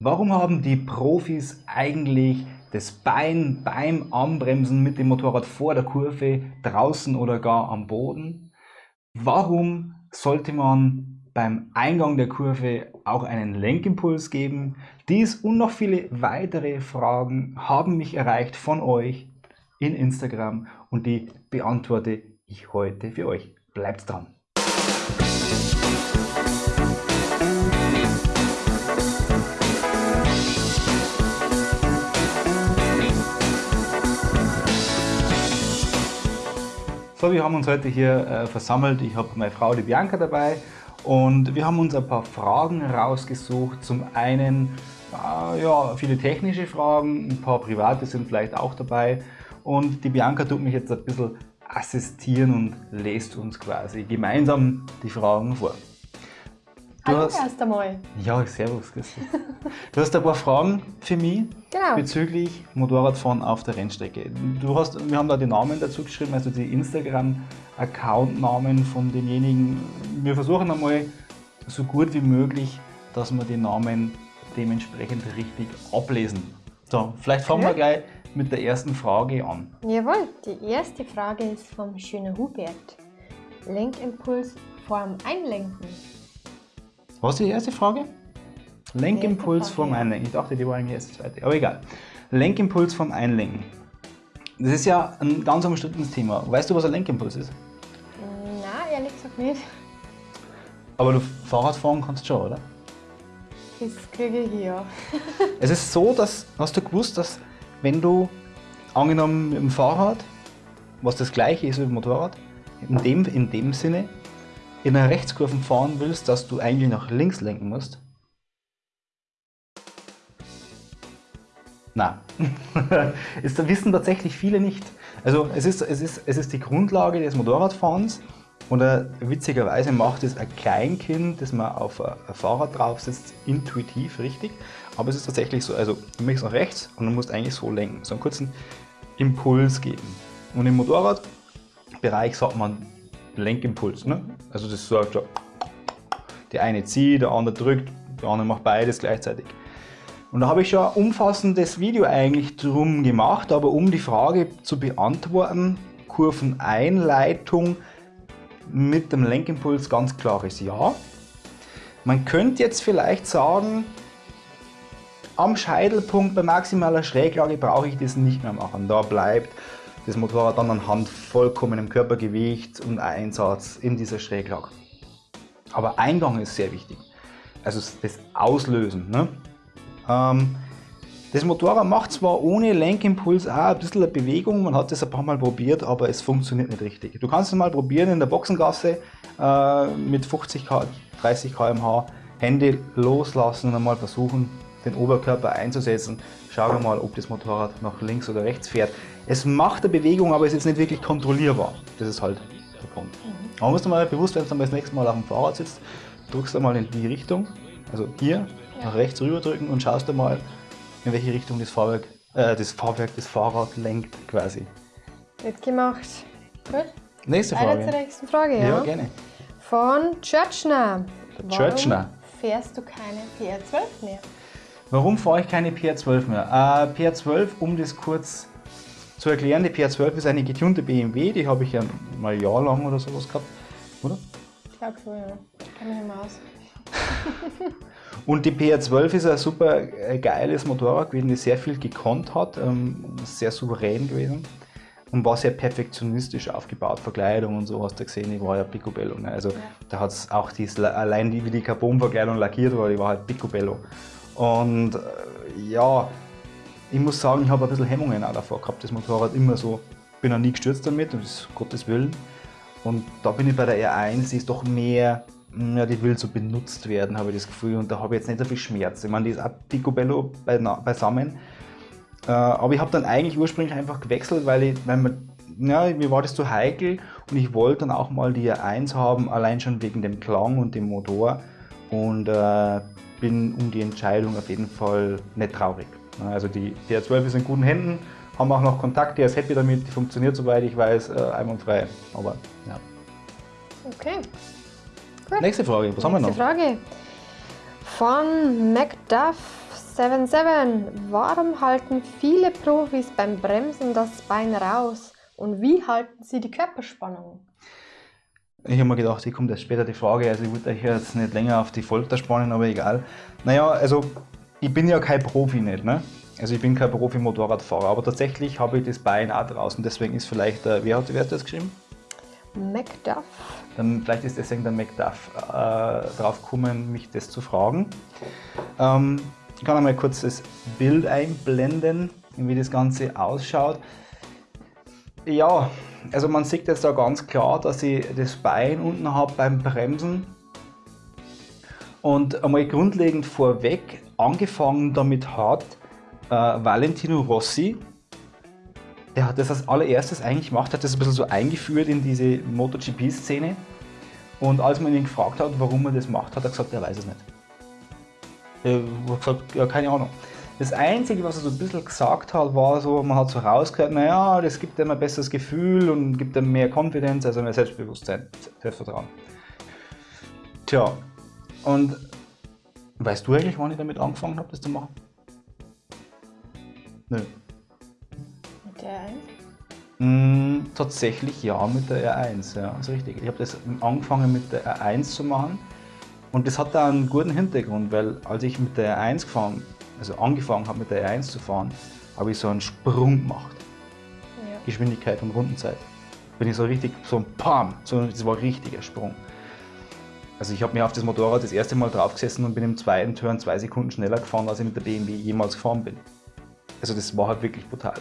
Warum haben die Profis eigentlich das Bein beim Anbremsen mit dem Motorrad vor der Kurve, draußen oder gar am Boden? Warum sollte man beim Eingang der Kurve auch einen Lenkimpuls geben? Dies und noch viele weitere Fragen haben mich erreicht von euch in Instagram und die beantworte ich heute für euch. Bleibt dran! So, wir haben uns heute hier äh, versammelt. Ich habe meine Frau, die Bianca, dabei und wir haben uns ein paar Fragen rausgesucht. Zum einen äh, ja, viele technische Fragen, ein paar private sind vielleicht auch dabei und die Bianca tut mich jetzt ein bisschen assistieren und lest uns quasi gemeinsam die Fragen vor. Du Hallo hast, erst einmal. Ja, servus, Christi. Du hast ein paar Fragen für mich genau. bezüglich Motorradfahren auf der Rennstrecke. Du hast, wir haben da die Namen dazu geschrieben, also die Instagram-Account-Namen von denjenigen. Wir versuchen einmal so gut wie möglich, dass wir die Namen dementsprechend richtig ablesen. So, vielleicht fangen okay. wir gleich mit der ersten Frage an. Jawohl, die erste Frage ist vom schönen Hubert. Lenkimpuls vorm Einlenken. Was ist die erste Frage? Lenkimpuls vom Einlenken. Ich dachte, die war eigentlich erst die zweite, aber egal. Lenkimpuls vom Einlenken. Das ist ja ein ganz umstrittenes Thema. Weißt du, was ein Lenkimpuls ist? Nein, ehrlich gesagt nicht. Aber du Fahrrad fahren kannst schon, oder? Das kriege ich hier. es ist so, dass, hast du gewusst, dass wenn du, angenommen mit dem Fahrrad, was das gleiche ist wie mit dem Motorrad, in dem, in dem Sinne, in einer Rechtskurve fahren willst, dass du eigentlich nach links lenken musst? Na, das wissen tatsächlich viele nicht. Also es ist, es, ist, es ist die Grundlage des Motorradfahrens und äh, witzigerweise macht es ein Kleinkind, das man auf ein Fahrrad drauf sitzt, intuitiv richtig. Aber es ist tatsächlich so, also du möchtest nach rechts und du musst eigentlich so lenken, so einen kurzen Impuls geben. Und im Motorradbereich sagt man Lenkimpuls. Ne? Also das sagt so, der eine zieht, der andere drückt, der andere macht beides gleichzeitig. Und da habe ich schon ein umfassendes Video eigentlich drum gemacht, aber um die Frage zu beantworten, Kurveneinleitung mit dem Lenkimpuls ganz klares Ja. Man könnte jetzt vielleicht sagen, am Scheitelpunkt bei maximaler Schräglage brauche ich das nicht mehr machen. Da bleibt das Motorrad dann anhand vollkommenem Körpergewicht und Einsatz in dieser Schräglage. Aber Eingang ist sehr wichtig. Also das Auslösen. Ne? Ähm, das Motorrad macht zwar ohne Lenkimpuls auch ein bisschen eine Bewegung, man hat das ein paar Mal probiert, aber es funktioniert nicht richtig. Du kannst es mal probieren in der Boxengasse äh, mit 50 30 km/h, Hände loslassen und einmal versuchen, den Oberkörper einzusetzen. Schau mal, ob das Motorrad nach links oder rechts fährt. Es macht eine Bewegung, aber es ist nicht wirklich kontrollierbar. Das ist halt der Punkt. Mhm. Man muss mal bewusst, wenn du dann das nächste Mal auf dem Fahrrad sitzt, drückst du mal in die Richtung, also hier, nach rechts rüber drücken und schaust du mal, in welche Richtung das Fahrwerk, äh, das Fahrwerk, das Fahrrad lenkt quasi. Wird gemacht. Gut. Nächste Frage. Eine zur nächsten Frage, ja. Ja, gerne. Von Churchner. Churchner. fährst du keine PR12 mehr? Warum fahre ich keine PR12 mehr? Äh, PR12, um das kurz zu erklären, die PR12 ist eine getunte BMW, die habe ich ja mal ein Jahr lang oder sowas gehabt, oder? Ich glaube so, ja. Kann mich mehr aus. Und die PR12 ist ein super äh, geiles Motorrad gewesen, das sehr viel gekonnt hat, ähm, sehr souverän gewesen und war sehr perfektionistisch aufgebaut. Verkleidung und so hast du gesehen, die war ja Picobello. Ne? Also ja. da hat es auch dies, allein die, wie die Carbonverkleidung lackiert war, die war halt Picobello. Und äh, ja, ich muss sagen, ich habe ein bisschen Hemmungen auch davor gehabt, das Motorrad immer so. Ich bin auch nie gestürzt damit, um Gottes Willen. Und da bin ich bei der R1, die ist doch mehr, ja, die will so benutzt werden, habe ich das Gefühl. Und da habe ich jetzt nicht so viel Schmerz. Ich meine, die ist auch picobello beisammen. Äh, aber ich habe dann eigentlich ursprünglich einfach gewechselt, weil, ich, weil man, ja, mir war das zu heikel und ich wollte dann auch mal die R1 haben, allein schon wegen dem Klang und dem Motor. Und äh, bin um die Entscheidung auf jeden Fall nicht traurig. Also die DR12 ist in guten Händen, haben auch noch Kontakt, der ist happy damit, die funktioniert soweit ich weiß, äh, einwandfrei. Aber ja. Okay. Gut. Nächste Frage, was Nächste haben wir noch? Frage. Von MacDuff 77. Warum halten viele Profis beim Bremsen das Bein raus? Und wie halten sie die Körperspannung? Ich habe mir gedacht, hier kommt erst später die Frage, also ich würde euch jetzt nicht länger auf die Folter spannen, aber egal. Naja, also ich bin ja kein Profi nicht, ne? Also ich bin kein Profi-Motorradfahrer, aber tatsächlich habe ich das Bein auch draußen, deswegen ist vielleicht, äh, wer hat, wer hat das geschrieben? Macduff. Dann vielleicht ist deswegen der Macduff äh, drauf gekommen, mich das zu fragen. Ähm, ich kann einmal kurz das Bild einblenden, wie das Ganze ausschaut. Ja, also man sieht jetzt da ganz klar, dass ich das Bein unten habe beim Bremsen. Und einmal grundlegend vorweg, angefangen damit hat äh, Valentino Rossi, der hat das als allererstes eigentlich gemacht, hat das ein bisschen so eingeführt in diese MotoGP-Szene. Und als man ihn gefragt hat, warum er das macht, hat er gesagt, er weiß es nicht. Er hat gesagt, ja, keine Ahnung. Das Einzige, was er so ein bisschen gesagt hat, war so, man hat so rausgehört, naja, das gibt ihm ein besseres Gefühl und gibt ihm mehr Konfidenz, also mehr Selbstbewusstsein, Selbstvertrauen. Tja, und weißt du eigentlich, wann ich damit angefangen habe, das zu machen? Nö. Mit der 1? Mm, tatsächlich ja, mit der R1, ja, ist richtig. Ich habe das angefangen mit der R1 zu machen und das hat da einen guten Hintergrund, weil als ich mit der R1 gefahren also angefangen habe mit der R1 zu fahren, habe ich so einen Sprung gemacht. Ja. Geschwindigkeit und Rundenzeit. Bin ich so richtig, so ein Pam, so, das war ein richtiger Sprung. Also ich habe mir auf das Motorrad das erste Mal draufgesessen und bin im zweiten Turn zwei Sekunden schneller gefahren, als ich mit der BMW jemals gefahren bin. Also das war halt wirklich brutal.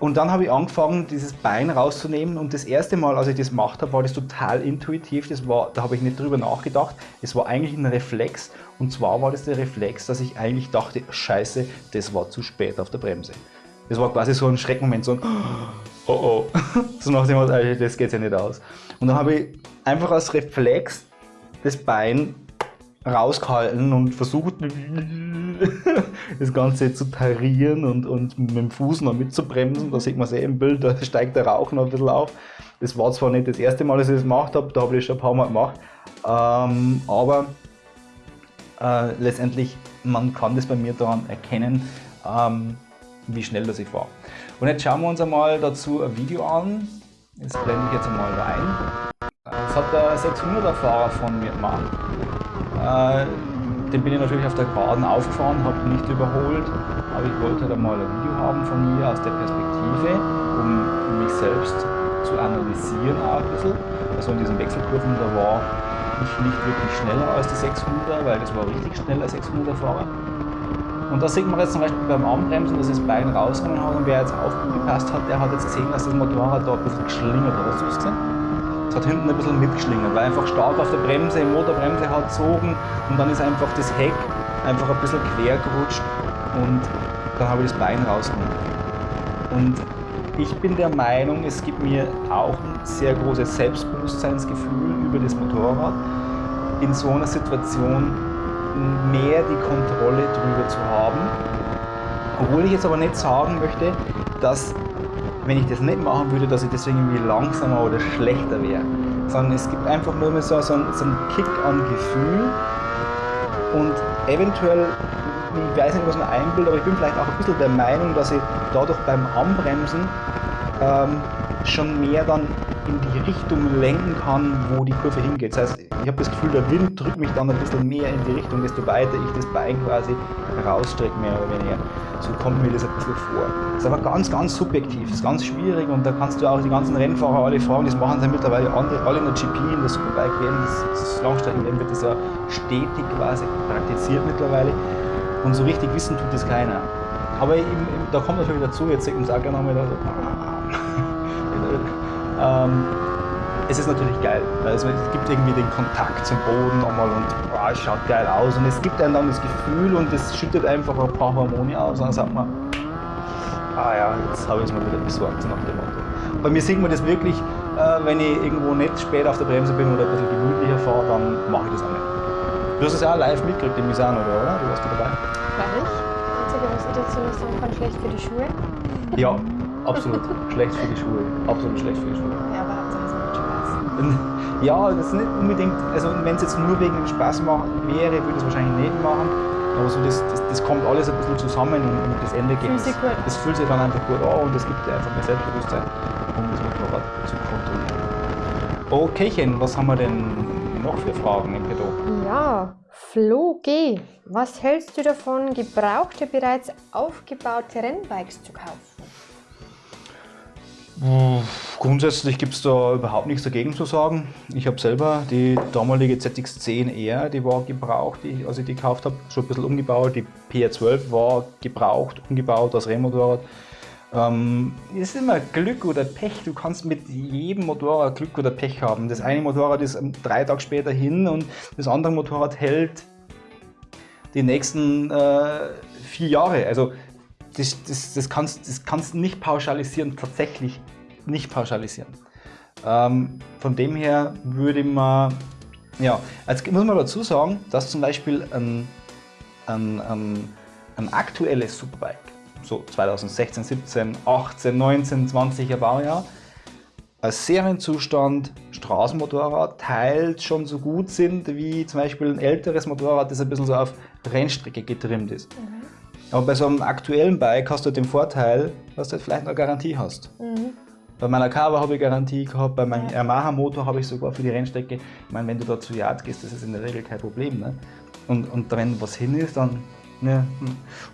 Und dann habe ich angefangen, dieses Bein rauszunehmen und das erste Mal, als ich das gemacht habe, war das total intuitiv. Das war, da habe ich nicht drüber nachgedacht. Es war eigentlich ein Reflex und zwar war das der Reflex, dass ich eigentlich dachte, scheiße, das war zu spät auf der Bremse. Das war quasi so ein Schreckmoment, so ein Oh oh. So nach dem das geht ja nicht aus. Und dann habe ich einfach als Reflex das Bein rausgehalten und versucht, das Ganze zu tarieren und, und mit dem Fuß noch mitzubremsen. Da sieht man es eh im Bild, da steigt der Rauch noch ein bisschen auf. Das war zwar nicht das erste Mal, dass ich das gemacht habe, da habe ich das schon ein paar Mal gemacht, ähm, aber äh, letztendlich, man kann das bei mir daran erkennen, ähm, wie schnell das ich fahre. Und jetzt schauen wir uns einmal dazu ein Video an. Das blende ich jetzt einmal rein. Das hat der 600er Fahrer von mir gemacht. Äh, den bin ich natürlich auf der Geraden aufgefahren, habe ihn nicht überholt, aber ich wollte halt einmal ein Video haben von mir aus der Perspektive, um mich selbst zu analysieren auch ein bisschen. Also in diesen Wechselkurven, da war ich nicht wirklich schneller als die 600er, weil das war richtig schneller 600er Fahrer. Und da sieht man jetzt zum Beispiel beim Anbremsen, dass das Bein rausgenommen hat und wer jetzt aufgepasst hat, der hat jetzt gesehen, dass das Motorrad da ein bisschen geschlingert hat. Hast du es gesehen? Hat hinten ein bisschen mitgeschlingert, weil einfach stark auf der Bremse, die Motorbremse hat gezogen und dann ist einfach das Heck einfach ein bisschen quer gerutscht und dann habe ich das Bein rausgenommen. Und ich bin der Meinung, es gibt mir auch ein sehr großes Selbstbewusstseinsgefühl über das Motorrad, in so einer Situation mehr die Kontrolle drüber zu haben. Obwohl ich jetzt aber nicht sagen möchte, dass wenn ich das nicht machen würde, dass ich deswegen irgendwie langsamer oder schlechter wäre. Sondern es gibt einfach nur mehr so, so, einen, so einen Kick an Gefühl und eventuell, ich weiß nicht, was man einbildet, aber ich bin vielleicht auch ein bisschen der Meinung, dass ich dadurch beim Anbremsen ähm, schon mehr dann in die Richtung lenken kann, wo die Kurve hingeht. Das heißt, ich habe das Gefühl, der Wind drückt mich dann ein bisschen mehr in die Richtung, desto weiter ich das Bein quasi rausstrecke, mehr oder weniger. So kommt mir das ein bisschen vor. Das ist aber ganz, ganz subjektiv, das ist ganz schwierig und da kannst du auch die ganzen Rennfahrer alle fragen, das machen sie mittlerweile andere, alle in der GP, in der Superbike WM, das, das Langstreckenrennen wird das ja stetig quasi praktiziert mittlerweile und so richtig wissen tut das keiner. Aber eben, da kommt natürlich dazu, jetzt sieht man es auch gerne nochmal da so, ähm, es ist natürlich geil. Also es gibt irgendwie den Kontakt zum Boden nochmal und boah, es schaut geil aus. Und es gibt einem dann das Gefühl und es schüttet einfach ein paar Hormone aus. Und dann sagt man, ah ja, jetzt habe ich es mal wieder besorgt nach dem Motto. Bei mir sieht man das wirklich, äh, wenn ich irgendwo nicht spät auf der Bremse bin oder ein bisschen gemütlicher fahre, dann mache ich das auch nicht. Du hast es ja auch live mitgekriegt im Misano, oder? oder? Du warst da dabei? War ich. Einzige, was ich dazu noch sagen kann, schlecht für die Schuhe. Ja, absolut. schlecht für die Schuhe. Absolut schlecht für die Schuhe. Ja, aber ja, das ist nicht unbedingt, also wenn es jetzt nur wegen dem Spaß machen wäre, würde ich es wahrscheinlich nicht machen. Aber so das, das, das kommt alles ein bisschen zusammen und, und das Endergebnis, Fühlt sich gut. das fühlt sich dann einfach gut an und es gibt dir einfach mehr Selbstbewusstsein, um das Motorrad zu kontrollieren. Okaychen, was haben wir denn noch für Fragen im Petto? Ja, Flo G. Was hältst du davon, gebrauchte, bereits aufgebaute Rennbikes zu kaufen? Grundsätzlich gibt es da überhaupt nichts dagegen zu sagen. Ich habe selber die damalige ZX10R, die war gebraucht, die, als ich die gekauft habe, schon ein bisschen umgebaut. Die PR12 war gebraucht, umgebaut als Rennmotorrad. Ähm, ist immer Glück oder Pech. Du kannst mit jedem Motorrad Glück oder Pech haben. Das eine Motorrad ist ähm, drei Tage später hin und das andere Motorrad hält die nächsten äh, vier Jahre. Also das, das, das, kannst, das kannst du nicht pauschalisieren, tatsächlich nicht pauschalisieren. Ähm, von dem her würde man, ja, jetzt muss man dazu sagen, dass zum Beispiel ein, ein, ein, ein aktuelles Superbike, so 2016, 17, 18, 19, 20er Baujahr, als Serienzustand Straßenmotorrad teilt schon so gut sind wie zum Beispiel ein älteres Motorrad, das ein bisschen so auf Rennstrecke getrimmt ist. Aber bei so einem aktuellen Bike hast du den Vorteil, dass du halt vielleicht eine Garantie hast. Bei meiner Kawa habe ich Garantie gehabt, bei meinem Yamaha Motor habe ich sogar für die Rennstrecke. Ich meine, wenn du da zu Yard gehst, das ist in der Regel kein Problem. Ne? Und, und wenn was hin ist, dann. Ne?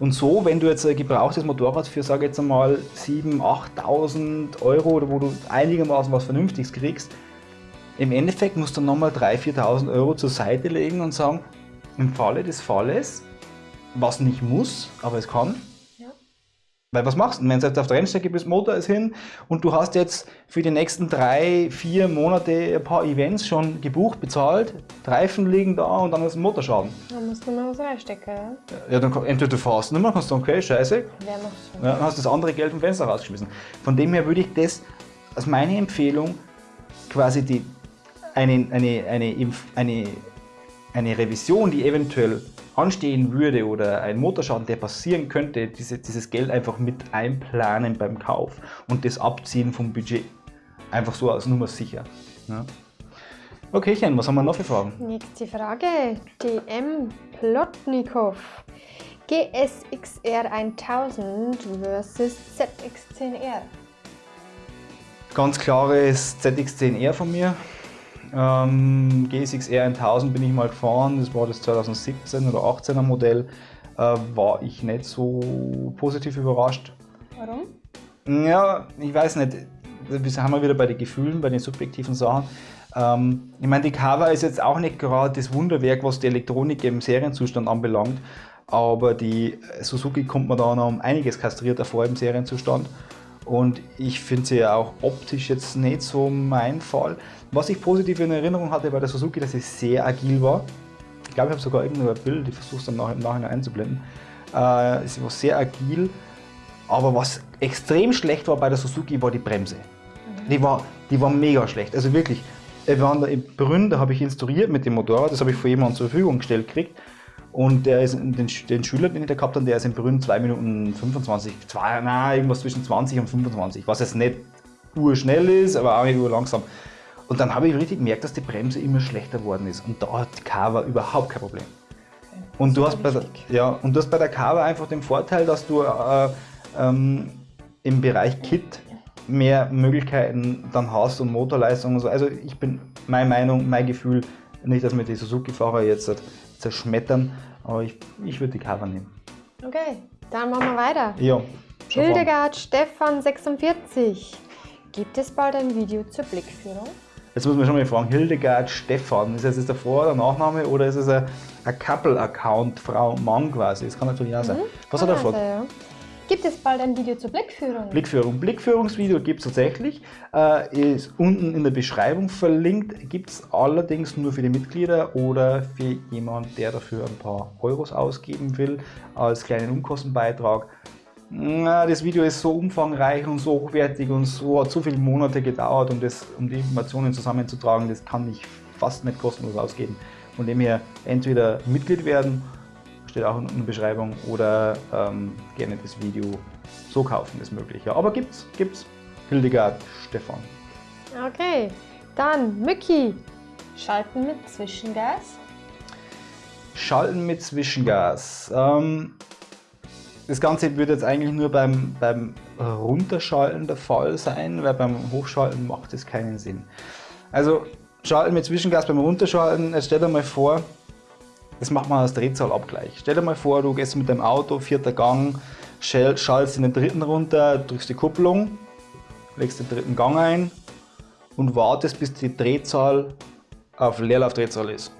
Und so, wenn du jetzt ein gebrauchtes Motorrad für, sage jetzt einmal, 7.000, 8.000 Euro oder wo du einigermaßen was Vernünftiges kriegst, im Endeffekt musst du nochmal 3.000, 4.000 Euro zur Seite legen und sagen, im Falle des Falles, was nicht muss, aber es kann. Ja. Weil was machst du, wenn du jetzt auf der Rennstrecke bist, Motor ist hin und du hast jetzt für die nächsten drei, vier Monate ein paar Events schon gebucht, bezahlt, Reifen liegen da und dann ist ein Motorschaden. Da musst du mal was reinstecken, ja? Ja, dann kann- entweder du fährst nicht mehr, kannst du sagen, okay, scheiße, Wer macht schon? ja, dann hast du das andere Geld vom Fenster rausgeschmissen. Von dem her würde ich das als meine Empfehlung quasi die, eine, eine, eine, eine, eine Revision, die eventuell anstehen würde oder ein Motorschaden, der passieren könnte, diese, dieses Geld einfach mit einplanen beim Kauf und das abziehen vom Budget. Einfach so als Nummer sicher. Ja. Okay, Chen, was haben wir noch für Fragen? Nächste Frage. DM Plotnikov. GSXR 1000 versus ZX10R. Ganz klares ZX10R von mir. Ähm, GSX-R 1000 bin ich mal gefahren, das war das 2017 oder 18er Modell. Äh, war ich nicht so positiv überrascht. Warum? Ja, ich weiß nicht, wir haben wir wieder bei den Gefühlen, bei den subjektiven Sachen. Ähm, ich meine, die Kawa ist jetzt auch nicht gerade das Wunderwerk, was die Elektronik im Serienzustand anbelangt, aber die Suzuki kommt mir da noch um einiges kastrierter vor im Serienzustand. Und ich finde sie ja auch optisch jetzt nicht so mein Fall. Was ich positiv in Erinnerung hatte bei der Suzuki, dass sie sehr agil war. Ich glaube, ich habe sogar irgendwo ein Bild, ich versuche es dann nach, im Nachhinein einzublenden. Äh, sie war sehr agil, aber was extrem schlecht war bei der Suzuki, war die Bremse. Die war, die war mega schlecht. Also wirklich, wir waren da in Brünn, da habe ich instruiert mit dem Motorrad, das habe ich von jemandem zur Verfügung gestellt gekriegt. Und der ist, den, den Schüler, den ich da gehabt habe, der ist in Brünn 2 Minuten 25, zwei, nein, irgendwas zwischen 20 und 25, was jetzt nicht urschnell ist, aber auch nicht urlangsam. Und dann habe ich richtig gemerkt, dass die Bremse immer schlechter geworden ist. Und da hat die Kawa überhaupt kein Problem. Und du, hast bei der, ja, und du hast bei der Kawa einfach den Vorteil, dass du äh, ähm, im Bereich Kit mehr Möglichkeiten dann hast und Motorleistung und so. Also ich bin, meine Meinung, mein Gefühl, nicht, dass mir die Suzuki-Fahrer jetzt zerschmettern, aber ich, ich würde die Kawa nehmen. Okay, dann machen wir weiter. Ja. Hildegard Stefan 46. Gibt es bald ein Video zur Blickführung? Jetzt muss man schon mal fragen, Hildegard Stefan, ist das jetzt der Vor- oder Nachname oder ist es ein, ein Couple-Account, Frau, Mann quasi? Das kann natürlich auch sein. Was hat er Also, gefragt? ja. Gibt es bald ein Video zur Blickführung? Blickführung. Blickführungsvideo gibt es tatsächlich, äh, ist unten in der Beschreibung verlinkt, gibt es allerdings nur für die Mitglieder oder für jemanden, der dafür ein paar Euros ausgeben will, als kleinen Unkostenbeitrag. Na, das Video ist so umfangreich und so hochwertig und so hat so viele Monate gedauert, um, das, um die Informationen zusammenzutragen, das kann ich fast nicht kostenlos ausgeben. Von dem her entweder Mitglied werden, steht auch in der Beschreibung, oder ähm, gerne das Video so kaufen, ist möglich. Ja, aber gibt's, gibt's. Hildegard Stefan. Okay, dann Mücki. Schalten mit Zwischengas. Schalten mit Zwischengas. Ähm, das Ganze würde jetzt eigentlich nur beim, beim Runterschalten der Fall sein, weil beim Hochschalten macht es keinen Sinn. Also Schalten mit Zwischengas beim Runterschalten, jetzt stell dir mal vor, das macht man als Drehzahlabgleich. Stell dir mal vor, du gehst mit deinem Auto, vierter Gang, schaltest in den dritten runter, drückst die Kupplung, legst den dritten Gang ein und wartest, bis die Drehzahl auf Leerlaufdrehzahl ist.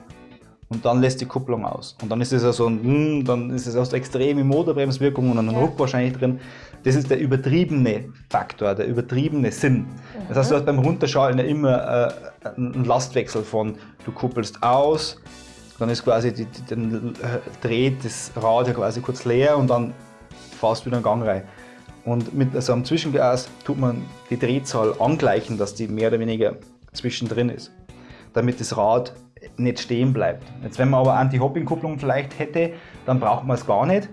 Und dann lässt die Kupplung aus. Und dann ist es ja so ein, hm, dann ist es aus extreme Motorbremswirkung und einen ja. Ruck wahrscheinlich drin. Das ist der übertriebene Faktor, der übertriebene Sinn. Das heißt, du hast beim Runterschalten ja immer äh, einen Lastwechsel von, du kuppelst aus, dann ist quasi, die, die, dann äh, dreht das Rad ja quasi kurz leer und dann fährst du wieder einen Gang rein. Und mit so einem Zwischengas tut man die Drehzahl angleichen, dass die mehr oder weniger zwischendrin ist, damit das Rad nicht stehen bleibt. Jetzt, wenn man aber Anti-Hopping-Kupplung vielleicht hätte, dann braucht man es gar nicht.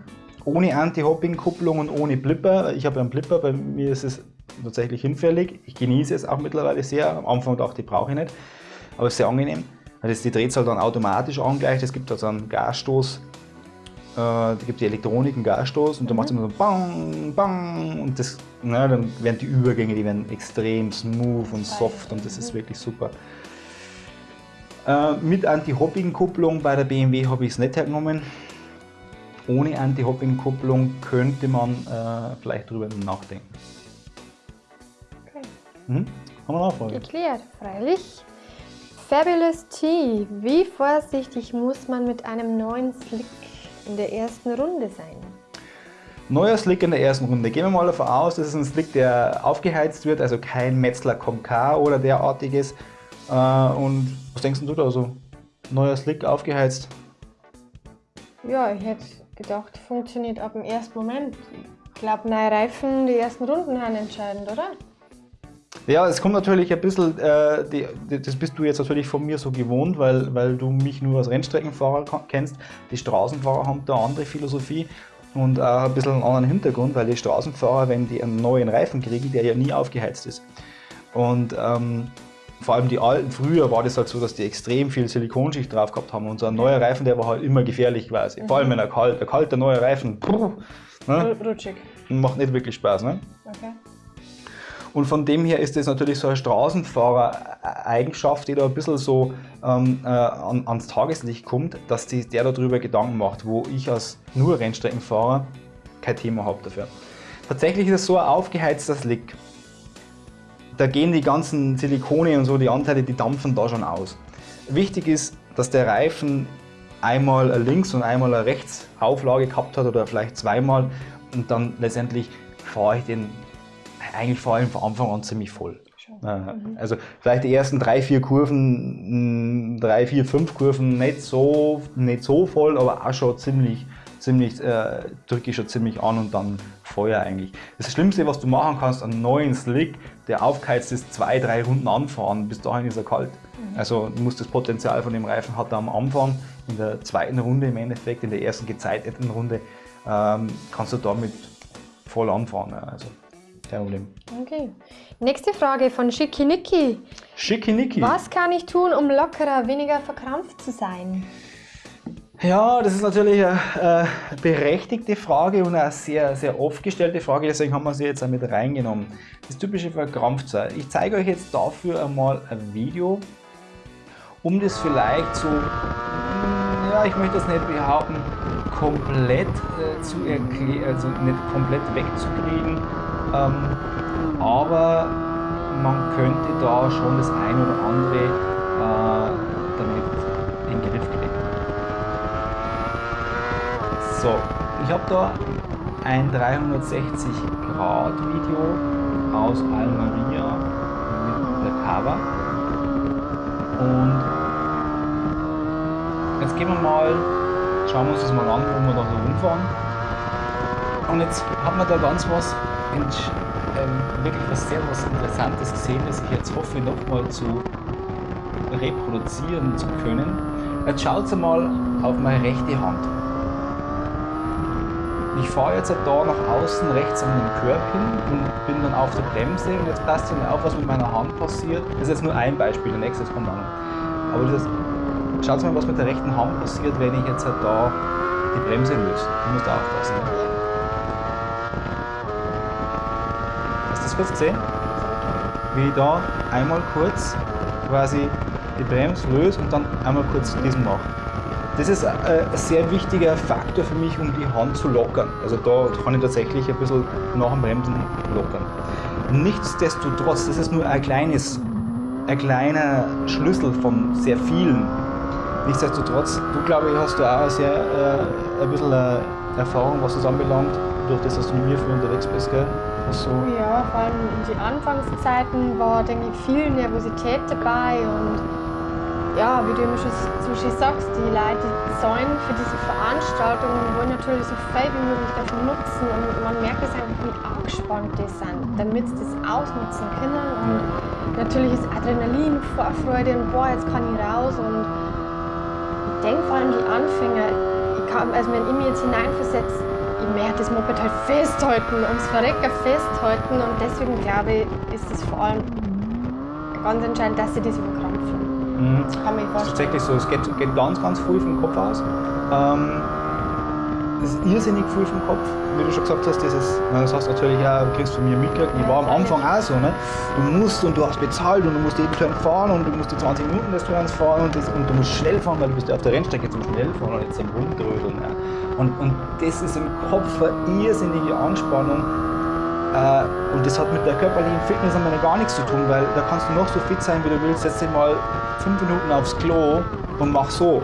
Ohne Anti-Hopping-Kupplung und ohne Blipper, ich habe einen Blipper, bei mir ist es tatsächlich hinfällig. Ich genieße es auch mittlerweile sehr. Am Anfang dachte ich, brauche ich nicht, aber es ist sehr angenehm, weil es die Drehzahl dann automatisch angleicht. Es gibt also einen Gasstoß, äh, da gibt die Elektronik einen Gasstoß und mhm. da macht es immer so bang, bang und das, na, dann werden die Übergänge, die werden extrem smooth und soft und das ist wirklich super. Äh, mit Anti-Hopping-Kupplung bei der BMW habe ich es nicht hergenommen. Ohne Anti-Hopping-Kupplung könnte man äh, vielleicht darüber nachdenken. Okay. Mhm. Haben wir noch eine Frage? Geklärt, freilich. Fabulous T. Wie vorsichtig muss man mit einem neuen Slick in der ersten Runde sein? Neuer Slick in der ersten Runde. Gehen wir mal davon aus, das ist ein Slick, der aufgeheizt wird, also kein Metzler K oder derartiges. Äh, und was denkst du da so? Neuer Slick aufgeheizt? Ja, ich hätte gedacht, funktioniert ab dem ersten Moment. Ich glaube, neue Reifen, die ersten Runden sind entscheidend, oder? Ja, es kommt natürlich ein bisschen, äh, die, das bist du jetzt natürlich von mir so gewohnt, weil, weil du mich nur als Rennstreckenfahrer kennst. Die Straßenfahrer haben da eine andere Philosophie und auch ein bisschen einen anderen Hintergrund, weil die Straßenfahrer, wenn die einen neuen Reifen kriegen, der ja nie aufgeheizt ist. Und ähm, vor allem die alten, früher war das halt so, dass die extrem viel Silikonschicht drauf gehabt haben. Und so ein neuer Reifen, der war halt immer gefährlich quasi. Mhm. Vor allem wenn er kalt, der kalte neue Reifen, puh, ne? rutschig. Macht nicht wirklich Spaß. Ne? Okay. Und von dem her ist das natürlich so eine Straßenfahrer-Eigenschaft, die da ein bisschen so ähm, äh, an, ans Tageslicht kommt, dass die, der darüber Gedanken macht, wo ich als nur Rennstreckenfahrer kein Thema habe dafür. Tatsächlich ist es so ein aufgeheizter Slick da gehen die ganzen Silikone und so, die Anteile, die dampfen da schon aus. Wichtig ist, dass der Reifen einmal eine links und einmal eine rechts Auflage gehabt hat oder vielleicht zweimal und dann letztendlich fahre ich den eigentlich vor allem von Anfang an ziemlich voll. Mhm. Also vielleicht die ersten drei, vier Kurven, drei, vier, fünf Kurven nicht so, nicht so voll, aber auch schon ziemlich, ziemlich äh, drücke ich schon ziemlich an und dann Feuer eigentlich. Das Schlimmste, was du machen kannst, einen neuen Slick, der aufgeheizt ist, zwei, drei Runden anfahren, bis dahin ist er kalt. Mhm. Also du musst das Potenzial von dem Reifen hat er am Anfang, in der zweiten Runde im Endeffekt, in der ersten gezeiteten Runde, ähm, kannst du damit voll anfahren. Also kein Problem. Okay. Nächste Frage von Schickimicki. Schickimicki. Was kann ich tun, um lockerer, weniger verkrampft zu sein? Ja, das ist natürlich eine, äh, berechtigte Frage und eine sehr, sehr oft gestellte Frage, deswegen haben wir sie jetzt auch mit reingenommen. Das typische Verkrampftsein. Ich zeige euch jetzt dafür einmal ein Video, um das vielleicht so, ja, ich möchte das nicht behaupten, komplett äh, zu erklären, also nicht komplett wegzukriegen, ähm, aber man könnte da schon das ein oder andere äh, damit in den Griff kriegen. So, ich habe da ein 360 Grad Video aus Almeria mit der Cover und jetzt gehen wir mal, schauen wir uns das mal an, wo wir da so rumfahren und jetzt haben wir da ganz was, ähm, wirklich was sehr was Interessantes gesehen, das ich jetzt hoffe nochmal zu reproduzieren zu können. Jetzt schaut mal auf meine rechte Hand. Ich fahre jetzt da nach außen rechts an den Curb hin und bin dann auf der Bremse und jetzt passt mir auf, was mit meiner Hand passiert. Das ist jetzt nur ein Beispiel, der nächste kommt noch. Aber das schaut mal, was mit der rechten Hand passiert, wenn ich jetzt halt da die Bremse löse. Du musst aufpassen. Hast du das gesehen? Wie ich da einmal kurz quasi die Bremse löse und dann einmal kurz diesen mache. Das ist ein sehr wichtiger Faktor für mich, um die Hand zu lockern. Also da kann ich tatsächlich ein bisschen nach dem Bremsen lockern. Nichtsdestotrotz, das ist nur ein kleines, ein kleiner Schlüssel von sehr vielen. Nichtsdestotrotz, du glaube ich hast du auch sehr, äh, ein bisschen äh, Erfahrung, was das anbelangt, durch das, dass du mit mir viel unterwegs bist, gell? So. Ja, vor allem in den Anfangszeiten war, denke ich, viel Nervosität dabei und ja, wie du immer schon, zum sagst, die Leute zahlen für diese Veranstaltungen wollen natürlich so viel wie möglich davon nutzen und man merkt es einfach, wie angespannt die sind, damit sie das ausnutzen können. Und natürlich ist Adrenalin, Vorfreude und boah, jetzt kann ich raus und ich denke vor allem die Anfänger, ich kann, also wenn ich mich jetzt hineinversetze, ich merke das Moped halt festhalten, ums Verrecker festhalten und deswegen glaube ich, ist es vor allem ganz entscheidend, dass sie das überkrampfen. Mhm. Kann mich Das ist tatsächlich so, es geht, geht ganz, ganz viel vom Kopf aus. Ähm, das ist irrsinnig viel vom Kopf, wie du schon gesagt hast, das hast du natürlich auch, du kriegst von mir mitgekriegt, ich war am Anfang auch so, ne? du musst und du hast bezahlt und du musst jeden Turn fahren und du musst die 20 Minuten des Turns fahren und, das, und du musst schnell fahren, weil du bist ja auf der Rennstrecke zum schnell fahren und jetzt am Rumdrödeln. Ja. Und, und das ist im Kopf eine irrsinnige Anspannung, äh, und das hat mit der körperlichen Fitness einmal gar nichts zu tun, weil da kannst du noch so fit sein, wie du willst. Setz dich mal fünf Minuten aufs Klo und mach so.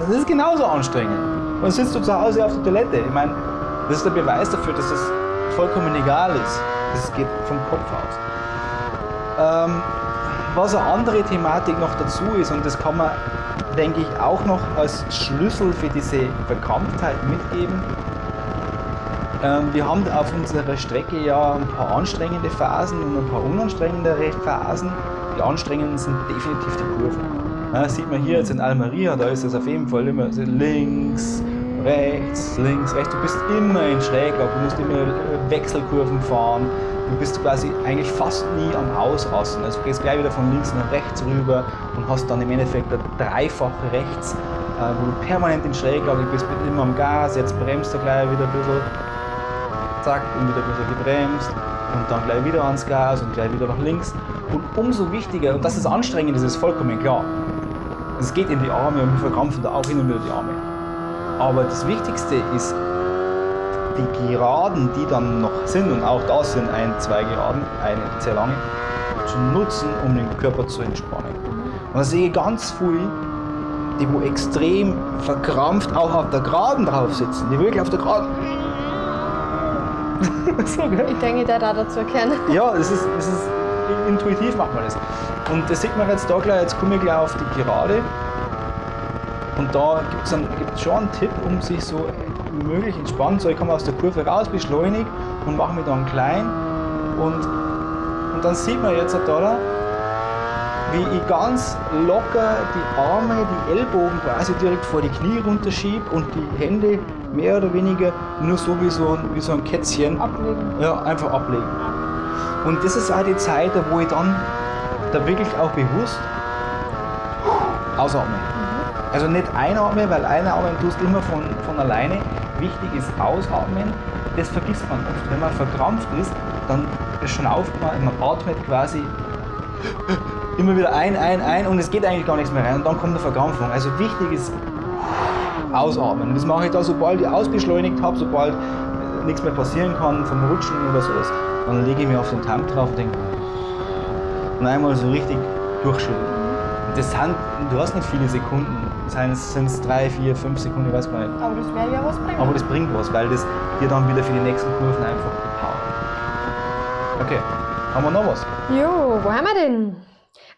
Das ist genauso anstrengend. Und dann sitzt du zu Hause auf der Toilette. Ich meine, das ist der Beweis dafür, dass es vollkommen egal ist. Das geht vom Kopf aus. Ähm, was eine andere Thematik noch dazu ist, und das kann man, denke ich, auch noch als Schlüssel für diese Verkrampftheit mitgeben, ähm, wir haben auf unserer Strecke ja ein paar anstrengende Phasen und ein paar unanstrengendere Phasen. Die anstrengenden sind definitiv die Kurven. Ja, sieht man hier jetzt in Almeria, da ist es auf jeden Fall immer links, rechts, links, rechts. Du bist immer in Schräglage, du musst immer äh, Wechselkurven fahren. Du bist quasi eigentlich fast nie am Ausrasten. Also du gehst gleich wieder von links nach rechts rüber und hast dann im Endeffekt eine dreifache rechts, äh, wo du permanent in Schräglage bist, bist immer am Gas, jetzt bremst du gleich wieder ein bisschen zack, und wieder ein bisschen gebremst und dann gleich wieder ans Gas und gleich wieder nach links. Und umso wichtiger, und das ist anstrengend, das ist vollkommen klar. Es geht in die Arme und wir verkrampfen da auch hin und wieder die Arme. Aber das Wichtigste ist, die Geraden, die dann noch sind, und auch das sind ein, zwei Geraden, eine sehr lange, zu nutzen, um den Körper zu entspannen. Und da sehe ich ganz viel, die wo extrem verkrampft auch auf der Geraden drauf sitzen, die wirklich auf der Geraden so, ich denke, der da dazu erkennen. Ja, es ist, es ist intuitiv macht man das. Und das sieht man jetzt da gleich, jetzt komme ich gleich auf die Gerade. Und da gibt es schon einen Tipp, um sich so möglich entspannen. So, ich komme aus der Kurve raus, beschleunige und mache mich dann klein. Und, und dann sieht man jetzt da, wie ich ganz locker die Arme, die Ellbogen quasi direkt vor die Knie runterschiebe und die Hände mehr oder weniger nur so wie so ein, wie so ein Kätzchen. Ablegen. Ja, einfach ablegen. Und das ist auch die Zeit, wo ich dann da wirklich auch bewusst ausatme. Also nicht einatmen, weil einatmen tust immer von, von alleine. Wichtig ist ausatmen. Das vergisst man oft. Wenn man verkrampft ist, dann schnauft man, man atmet quasi immer wieder ein, ein, ein und es geht eigentlich gar nichts mehr rein und dann kommt eine Verkrampfung. Also wichtig ist ausatmen. Und das mache ich da, sobald ich ausbeschleunigt habe, sobald nichts mehr passieren kann vom Rutschen oder sowas, dann lege ich mich auf den Tank drauf und denke, und einmal so richtig durchschütteln. Das sind, du hast nicht viele Sekunden, sind es drei, vier, fünf Sekunden, ich weiß gar nicht. Aber das wäre ja was bringen. Aber das bringt was, weil das dir dann wieder für die nächsten Kurven einfach powert. Okay, haben wir noch was? Jo, wo haben wir denn?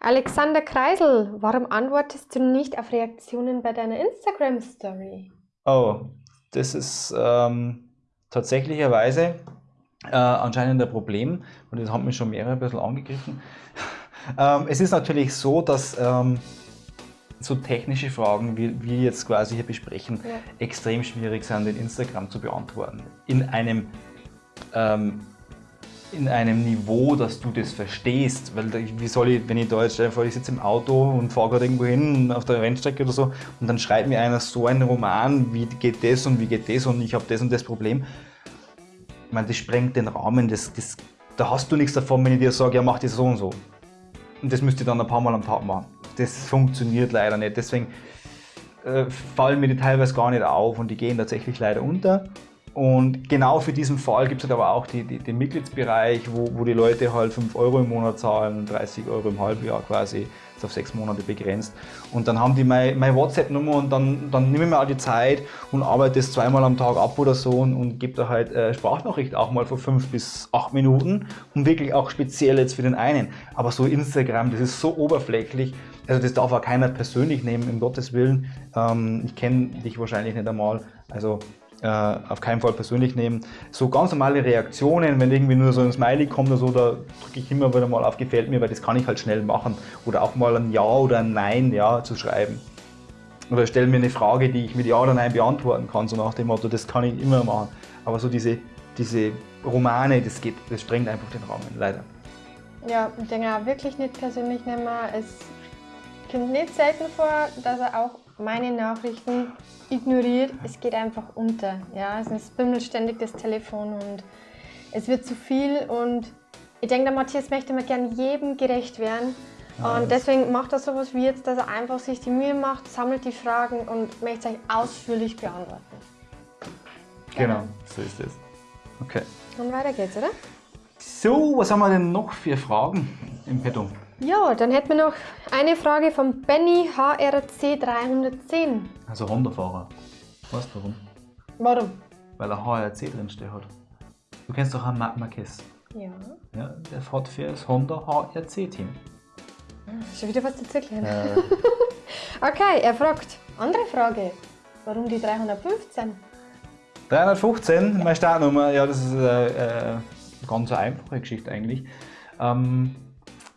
Alexander Kreisel, warum antwortest du nicht auf Reaktionen bei deiner Instagram-Story? Oh, das ist ähm, tatsächlicherweise äh, anscheinend ein Problem und das hat mich schon mehrere ein bisschen angegriffen. ähm, es ist natürlich so, dass ähm, so technische Fragen, wie wir jetzt quasi hier besprechen, ja. extrem schwierig sind, in Instagram zu beantworten. In einem ähm, in einem Niveau, dass du das verstehst. Weil wie soll ich, wenn ich da jetzt vor, ich sitze im Auto und fahre gerade irgendwo hin auf der Rennstrecke oder so und dann schreibt mir einer so einen Roman, wie geht das und wie geht das und ich habe das und das Problem. Ich meine, das sprengt den Rahmen, das, das, da hast du nichts davon, wenn ich dir sage, ja mach das so und so. Und das müsst ihr dann ein paar Mal am Tag machen. Das funktioniert leider nicht. Deswegen äh, fallen mir die teilweise gar nicht auf und die gehen tatsächlich leider unter. Und genau für diesen Fall gibt es halt aber auch die, die, den Mitgliedsbereich, wo, wo die Leute halt 5 Euro im Monat zahlen, 30 Euro im Halbjahr quasi, ist auf sechs Monate begrenzt. Und dann haben die meine, meine WhatsApp-Nummer und dann, dann nehme ich mir auch die Zeit und arbeite das zweimal am Tag ab oder so und, und gebe da halt äh, Sprachnachricht auch mal von 5 bis 8 Minuten und wirklich auch speziell jetzt für den einen. Aber so Instagram, das ist so oberflächlich, also das darf auch keiner persönlich nehmen, um Gottes Willen. Ähm, ich kenne dich wahrscheinlich nicht einmal. Also äh, auf keinen Fall persönlich nehmen. So ganz normale Reaktionen, wenn irgendwie nur so ein Smiley kommt oder so, da drücke ich immer wieder mal auf Gefällt mir, weil das kann ich halt schnell machen. Oder auch mal ein Ja oder ein Nein ja, zu schreiben. Oder stelle mir eine Frage, die ich mit Ja oder Nein beantworten kann, so nach dem Motto, das kann ich immer machen. Aber so diese, diese Romane, das geht, das sprengt einfach den Rahmen, leider. Ja, ich denke auch wirklich nicht persönlich nehmen. Es kommt nicht selten vor, dass er auch meine Nachrichten ignoriert. Es geht einfach unter. Ja? Es bimmelt ständig das Telefon und es wird zu viel. Und ich denke, der Matthias möchte mir gerne jedem gerecht werden. Ja, und deswegen macht er sowas wie jetzt, dass er einfach sich die Mühe macht, sammelt die Fragen und möchte euch ausführlich beantworten. Genau, genau so ist es. Okay. Und weiter geht's, oder? So, was haben wir denn noch für Fragen im Petto? Ja, dann hätten wir noch eine Frage von Benny HRC 310. Also Honda-Fahrer. Weißt du warum? Warum? Weil er HRC drinstehen hat. Du kennst doch einen Marc Marquez. Ja. Ja, der fährt für das Honda HRC-Team. Schon wieder was dazu gelernt. Äh. okay, er fragt. Andere Frage. Warum die 315? 315, meine Startnummer, ja, das ist eine, äh, eine äh, ganz einfache Geschichte eigentlich. Ähm,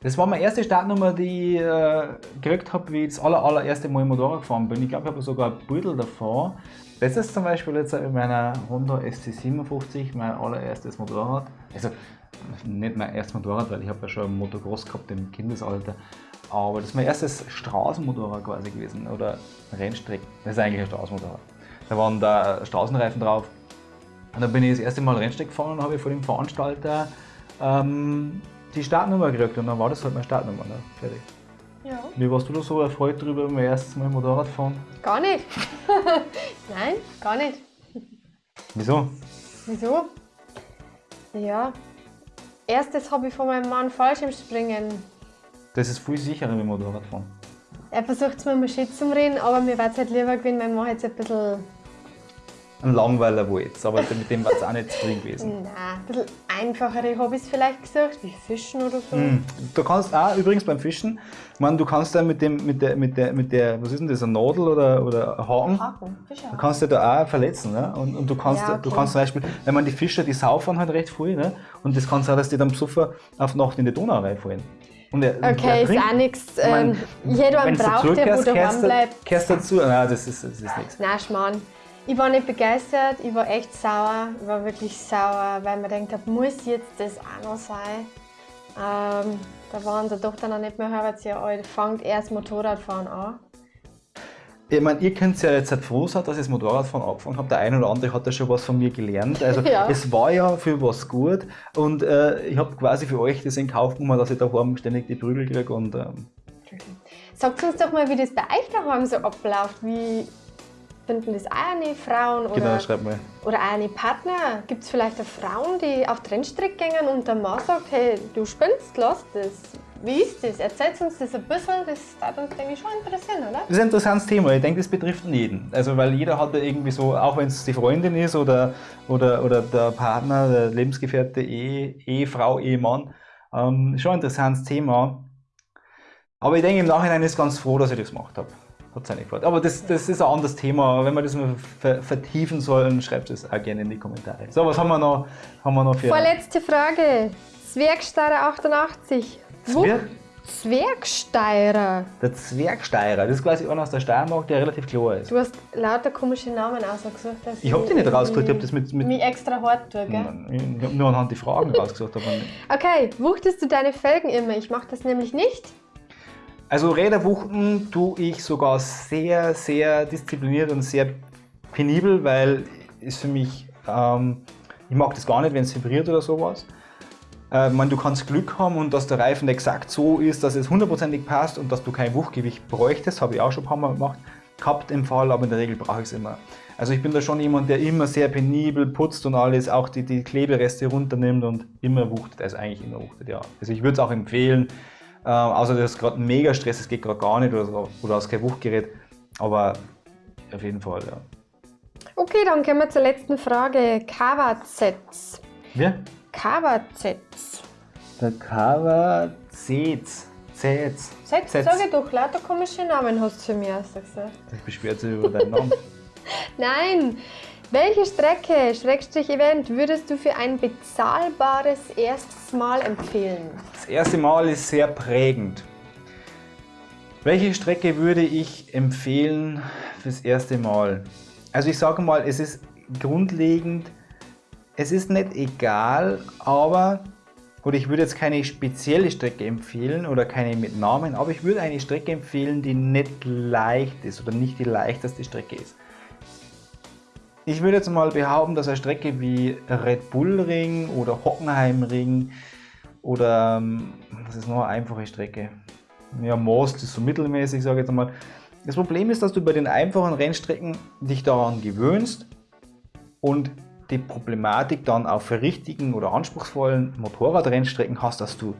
das war meine erste Startnummer, die ich äh, gekriegt habe, wie ich das aller, allererste Mal Motorrad gefahren bin. Ich glaube, ich habe sogar ein Beutel davor. Das ist zum Beispiel jetzt in meiner Honda SC57, mein allererstes Motorrad. Also nicht mein erstes Motorrad, weil ich habe ja schon ein Motocross gehabt im Kindesalter. Aber das ist mein erstes Straßenmotorrad quasi gewesen oder Rennstrecken. Das ist eigentlich ein Straßenmotorrad. Da waren da Straßenreifen drauf. Und dann bin ich das erste Mal Rennstreck gefahren und habe vor dem Veranstalter ähm, die Startnummer gekriegt und dann war das halt meine Startnummer. Ne? Fertig. Ja. Wie warst du da so erfreut darüber, beim ersten Mal Motorrad fahren? Gar nicht. Nein, gar nicht. Wieso? Wieso? Ja. Erstes habe ich von meinem Mann Fallschirmspringen. Das ist viel sicherer wie Motorradfahren. Er versucht es mir mal schön zu reden, aber mir wäre es halt lieber gewesen, wenn man jetzt ein bisschen ein Langweiler wo jetzt, aber mit dem war es auch nicht zu drin gewesen. Nein, ein bisschen einfachere Hobbys vielleicht gesucht, wie Fischen oder so. Mm. Du kannst auch übrigens beim Fischen, ich meine, du kannst da mit dem, mit der, mit der, mit der, was ist denn das, ein Nadel oder, oder ein Haken? Haken, Fischerhaken. Du kannst dich da auch verletzen, ne? Und, und du kannst, ja, okay. du kannst zum Beispiel, wenn man die Fischer, die saufen halt recht viel, ne? Und das kann sein, dass die dann besoffen auf Nacht in die Donau reinfallen. Und er, okay, ist auch nichts. Ähm, jeder braucht, der wo daheim bleibt. Kehrst dazu? Nein, das ist, das ist nichts. Nein, Schmarrn. Ich war nicht begeistert, ich war echt sauer, ich war wirklich sauer, weil man denkt, muss jetzt das auch noch sein? Ähm, da war unsere Tochter noch nicht mehr halbes Jahr alt, fängt erst Motorradfahren an. Ich meine, ihr könnt ja jetzt halt froh sein, dass ich das Motorradfahren angefangen habe. Der eine oder andere hat ja schon was von mir gelernt. Also ja. es war ja für was gut und äh, ich habe quasi für euch das in Kauf genommen, dass ich daheim ständig die Prügel kriege. Und, ähm. Sagt uns doch mal, wie das bei euch daheim so abläuft. Wie, Finden das auch eine Frauen oder, genau, schreib mal. oder auch eine Partner? Gibt es vielleicht auch Frauen, die auf den Rennstreck gehen und der Mann sagt, hey, du spinnst, lass das. Wie ist das? Erzählt uns das ein bisschen, das würde uns denke ich, schon interessieren, oder? Das ist ein interessantes Thema. Ich denke, das betrifft jeden. Also, weil jeder hat ja irgendwie so, auch wenn es die Freundin ist oder, oder, oder der Partner, der Lebensgefährte, Ehe, Ehefrau, Ehemann, ähm, schon ein interessantes Thema. Aber ich denke, im Nachhinein ist ganz froh, dass ich das gemacht habe hat seine Quote. Aber das, das ist ein anderes Thema. Wenn wir das mal vertiefen sollen, schreibt es auch gerne in die Kommentare. So, was haben wir noch, haben wir noch für... Vorletzte Frage. Zwergstarre 88. Zwerg, Zwergsteirer. Der Zwergsteirer, das ist quasi einer aus der Steiermark, der relativ klar ist. Du hast lauter komische Namen ausgesucht. Ich hab die nicht rausgesucht, ich hab mich- das mit- mit- mich extra hart tue, gell? Ich habe nur anhand die Fragen rausgesucht. Aber nicht. Okay, wuchtest du deine Felgen immer? Ich mache das nämlich nicht. Also Räderwuchten tue ich sogar sehr, sehr diszipliniert und sehr penibel, weil ist für mich, ähm, ich mag das gar nicht, wenn es vibriert oder sowas. Äh, meine, du kannst Glück haben und dass der Reifen exakt so ist, dass es hundertprozentig passt und dass du kein Wuchtgewicht bräuchtest, habe ich auch schon ein paar Mal gemacht, gehabt im Fall, aber in der Regel brauche ich es immer. Also ich bin da schon jemand, der immer sehr penibel putzt und alles, auch die, die Klebereste runternimmt und immer wuchtet, also eigentlich immer wuchtet, ja. Also ich würde es auch empfehlen, äh, außer das ist gerade ein Mega-Stress, es geht gerade gar nicht oder, so, oder hast kein Wuchtgerät, aber auf jeden Fall, ja. Okay, dann kommen wir zur letzten Frage. Kawazets. Ja? Kawazets. Der Zetz. Zetz. Sag, Zetz. sag ich doch, lauter komische Namen hast du für mich ausgesagt. Ich beschwert sich über deinen Namen. Nein. Welche Strecke, Schrägstrich Event, würdest du für ein bezahlbares erstes Mal empfehlen? Das erste Mal ist sehr prägend. Welche Strecke würde ich empfehlen fürs erste Mal? Also ich sage mal, es ist grundlegend, es ist nicht egal, aber, oder ich würde jetzt keine spezielle Strecke empfehlen oder keine mit Namen, aber ich würde eine Strecke empfehlen, die nicht leicht ist oder nicht die leichteste Strecke ist. Ich würde jetzt mal behaupten, dass eine Strecke wie Red Bull Ring oder Hockenheim Ring oder ähm, was ist noch eine einfache Strecke? Ja, Most ist so mittelmäßig, sage ich jetzt mal. Das Problem ist, dass du bei den einfachen Rennstrecken dich daran gewöhnst und die Problematik dann für richtigen oder anspruchsvollen Motorradrennstrecken hast, dass du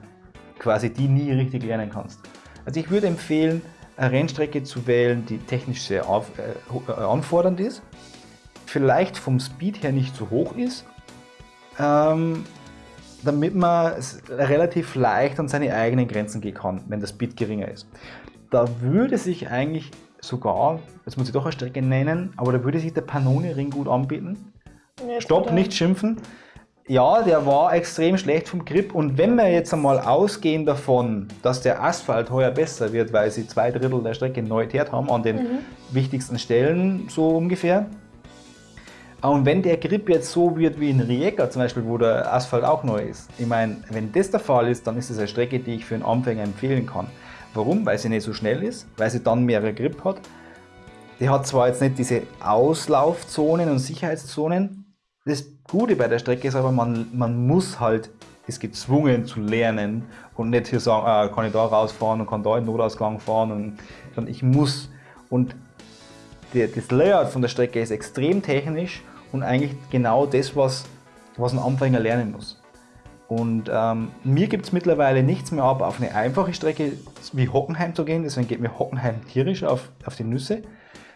quasi die nie richtig lernen kannst. Also ich würde empfehlen, eine Rennstrecke zu wählen, die technisch sehr auf, äh, äh, anfordernd ist, vielleicht vom Speed her nicht so hoch ist, ähm, damit man relativ leicht an seine eigenen Grenzen gehen kann, wenn der Speed geringer ist. Da würde sich eigentlich sogar, jetzt muss ich doch eine Strecke nennen, aber da würde sich der Panoni-Ring gut anbieten. Stopp, nicht schimpfen. Ja, der war extrem schlecht vom Grip und wenn wir jetzt einmal ausgehen davon, dass der Asphalt heuer besser wird, weil sie zwei Drittel der Strecke neu teert haben an den wichtigsten Stellen so ungefähr. Und wenn der Grip jetzt so wird wie in Rijeka zum Beispiel, wo der Asphalt auch neu ist, ich meine, wenn das der Fall ist, dann ist es eine Strecke, die ich für einen Anfänger empfehlen kann. Warum? Weil sie nicht so schnell ist, weil sie dann mehrere Grip hat. Die hat zwar jetzt nicht diese Auslaufzonen und Sicherheitszonen. Das Gute bei der Strecke ist aber, man, man muss halt, ist gezwungen zu lernen und nicht hier sagen, ah, kann ich da rausfahren und kann da in den Notausgang fahren, und, sondern ich muss. Und der, das Layout von der Strecke ist extrem technisch und eigentlich genau das, was, was ein Anfänger lernen muss. Und ähm, mir gibt es mittlerweile nichts mehr ab, auf eine einfache Strecke wie Hockenheim zu gehen. Deswegen geht mir Hockenheim tierisch auf, auf die Nüsse.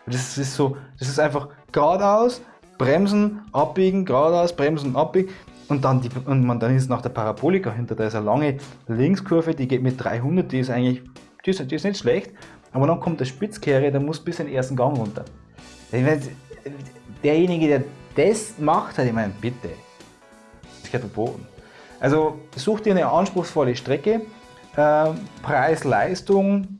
Das ist so, das ist einfach geradeaus, bremsen, abbiegen, geradeaus, bremsen, abbiegen. Und dann, die, und man, dann ist nach der Parabolika hinter, da ist eine lange Linkskurve, die geht mit 300, die ist eigentlich, die ist, die ist nicht schlecht. Aber dann kommt der Spitzkehre, der muss bis in den ersten Gang runter. Derjenige, der das macht, hat, ich meine, bitte, das geht verboten. Also such dir eine anspruchsvolle Strecke, äh, Preis-Leistung.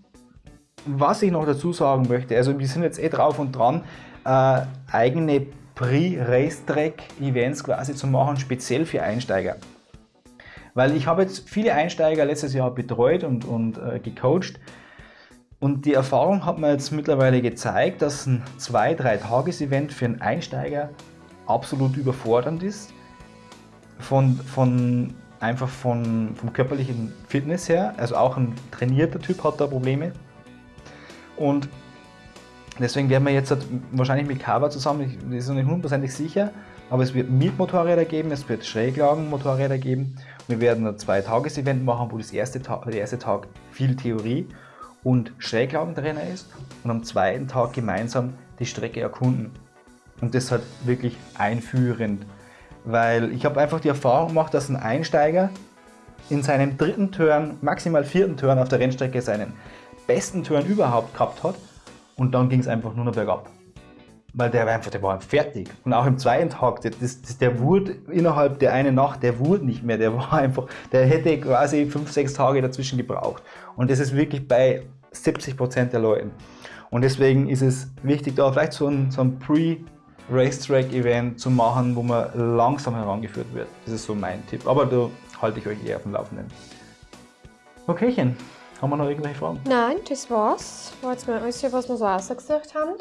Was ich noch dazu sagen möchte, also wir sind jetzt eh drauf und dran, äh, eigene Pre-Racetrack-Events quasi zu machen, speziell für Einsteiger. Weil ich habe jetzt viele Einsteiger letztes Jahr betreut und, und äh, gecoacht. Und die Erfahrung hat mir jetzt mittlerweile gezeigt, dass ein 2-3-Tages-Event für einen Einsteiger absolut überfordernd ist. Von, von, einfach von, vom körperlichen Fitness her. Also auch ein trainierter Typ hat da Probleme. Und deswegen werden wir jetzt wahrscheinlich mit Kava zusammen, ich ist noch nicht hundertprozentig sicher, aber es wird Mietmotorräder geben, es wird Schräglagenmotorräder geben. Wir werden ein Zwei-Tages-Event machen, wo das erste der erste Tag viel Theorie und Schräglagentrainer ist und am zweiten Tag gemeinsam die Strecke erkunden. Und das halt wirklich einführend, weil ich habe einfach die Erfahrung gemacht, dass ein Einsteiger in seinem dritten Turn, maximal vierten Turn auf der Rennstrecke seinen besten Turn überhaupt gehabt hat und dann ging es einfach nur noch bergab. weil der war einfach, der war fertig. Und auch im zweiten Tag, das, das, der wurde innerhalb der einen Nacht, der wurde nicht mehr, der war einfach, der hätte quasi fünf, sechs Tage dazwischen gebraucht. Und das ist wirklich bei 70 Prozent der Leuten. Und deswegen ist es wichtig, da vielleicht so ein, so ein Pre-Racetrack-Event zu machen, wo man langsam herangeführt wird. Das ist so mein Tipp. Aber da halte ich euch eher auf dem Laufenden. Okaychen, haben wir noch irgendwelche Fragen? Nein, das war's. War jetzt mal alles, was wir so ausgesucht haben.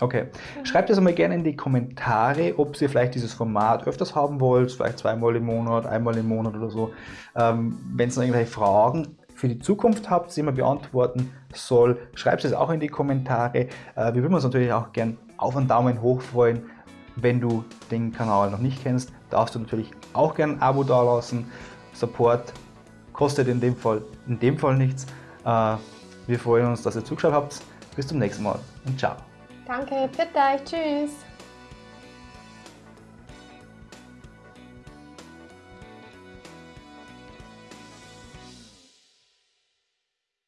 Okay. Schreibt es einmal gerne in die Kommentare, ob ihr vielleicht dieses Format öfters haben wollt, vielleicht zweimal im Monat, einmal im Monat oder so. Ähm, Wenn es noch irgendwelche Fragen für die Zukunft habt, die man beantworten soll, schreibt es auch in die Kommentare. Äh, wir würden uns natürlich auch gern auf einen Daumen hoch freuen. Wenn du den Kanal noch nicht kennst, darfst du natürlich auch gern ein Abo dalassen. Support kostet in dem Fall, in dem Fall nichts. Äh, wir freuen uns, dass ihr zugeschaut habt. Bis zum nächsten Mal und ciao. Danke, bitte tschüss.